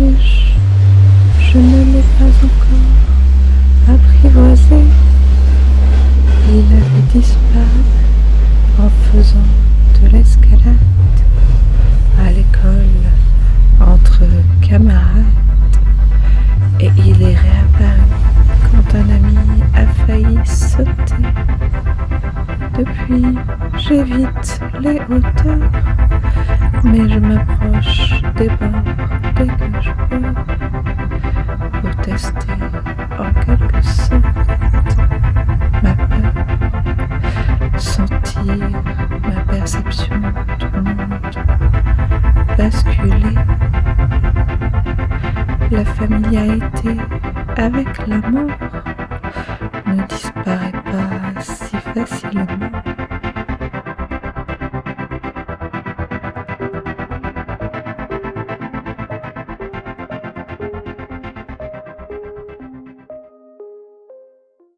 je ne l'ai pas encore apprivoisé. Il avait disparu en faisant de l'escalade à l'école entre camarades et il est réapparu quand un ami a failli sauter. Depuis, j'évite les hauteurs, mais je m'approche des bords que je peux pour tester en quelque sorte ma peur, sentir ma perception monde basculer. La familiarité avec la mort ne disparaît pas si facilement.